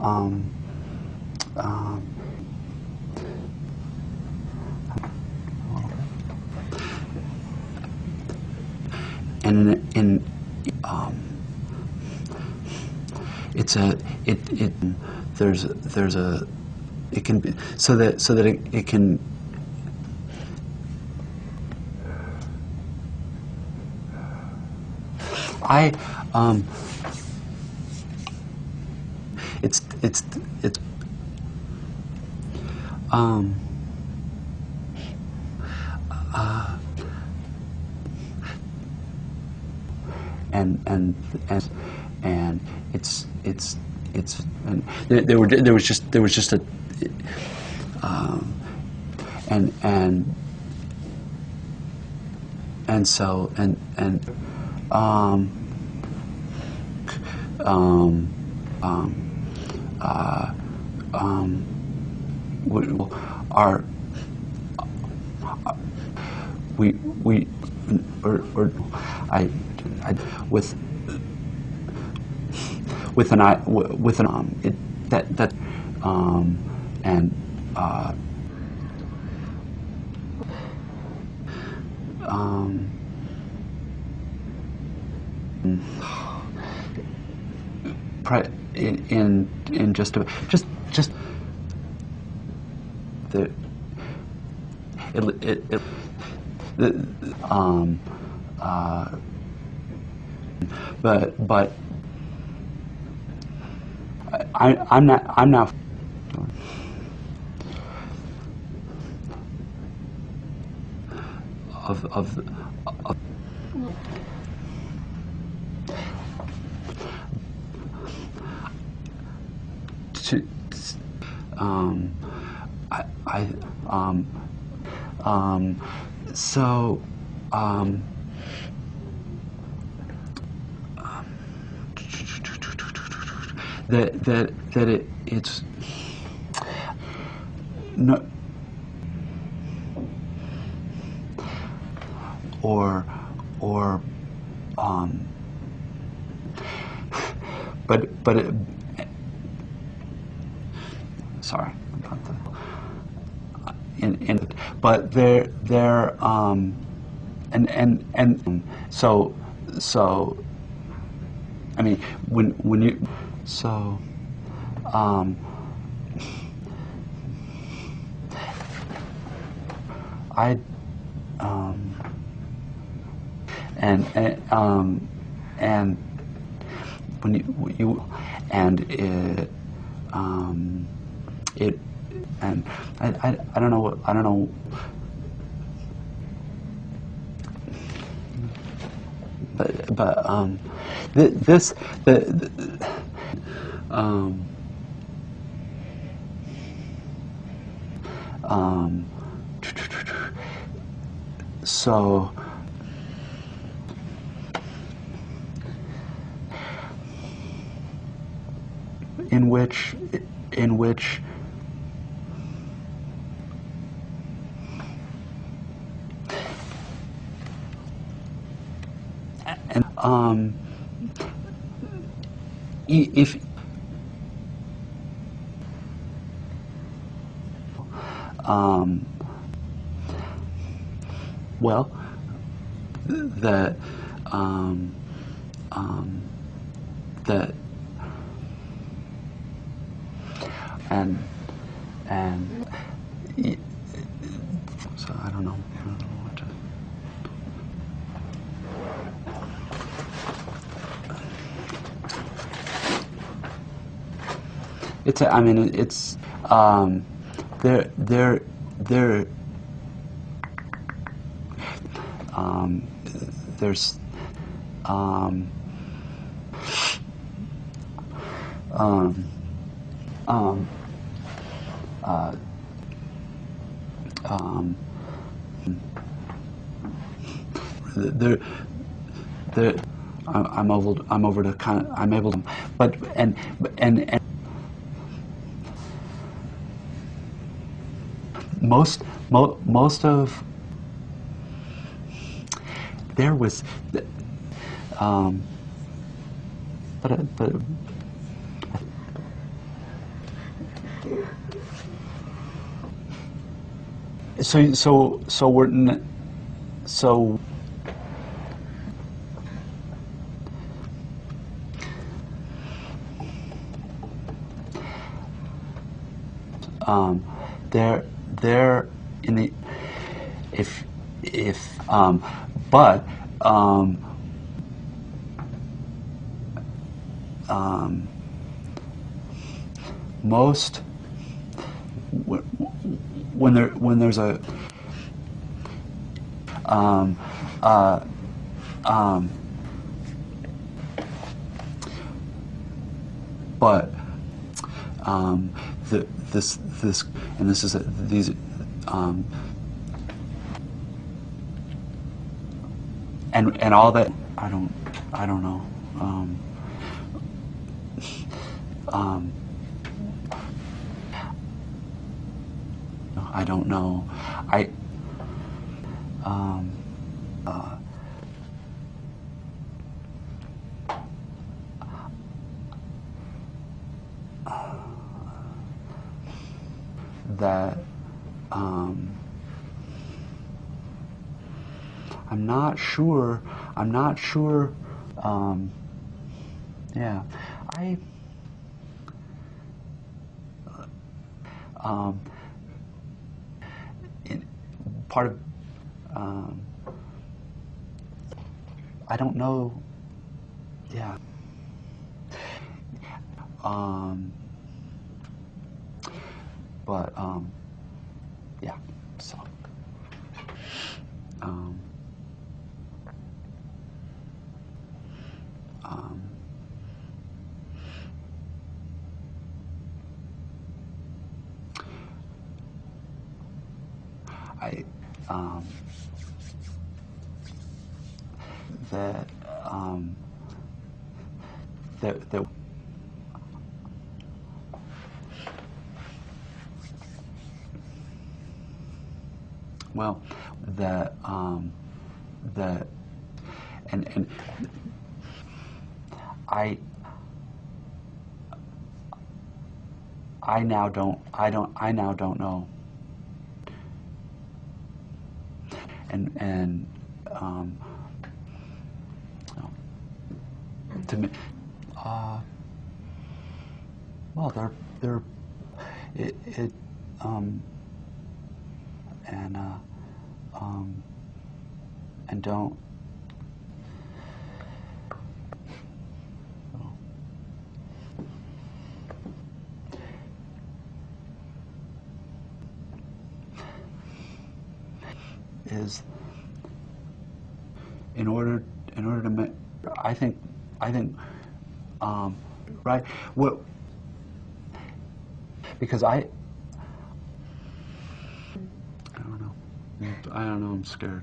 um, um, and in, um, it's a it it there's there's a it can be so that so that it, it can I um it's it's it's um uh, and and and and it's it's it's and there, there were there was just there was just a um, and and and so and and um, um, um, uh, um, we, our we we or, or I, I with with an eye with an um it that that um and uh um pre- in in in just a just just the it it, it the, um uh but but I, I'm not. I'm not. Of of, of to, um, I, I um, um, so um, that that that it it's no or or um but but it, sorry about the in, in but they're they're um and and and so so I mean when when you so, um, I, um, and, and, um, and when you, you and it, um, it, and I, I, I don't know what, I don't know. But but um, th this the, the um, um, so in which in which and um, if um, well, that um, um, that and and so I don't know. I don't know It's. I mean, it's. Um, there, there, there. Um, there's. Um, um, um, uh, um, there, there, I'm able, I'm over to kind of, I'm able to, but and and and most mo, most of there was, um, but but So, so, so we're, n- so. Um, they're, they're in the, if, if, um, but, um, um, most, when there when there's a um, uh, um, but um, the, this this and this is a, these um, and and all that I don't I don't know um, um, I don't know. I um, uh, that um, I'm not sure. I'm not sure. Um, yeah, I. Um, in, part of um, I don't know. Yeah. Um, but um, yeah. So. Um, um, I um, that um, that that well that um, that and and I I now don't I don't I now don't know. And and um, to me, uh, well, they're they're it, it um, and uh, um, and don't. is in order in order to make I think I think um, right what because I I don't know I'm scared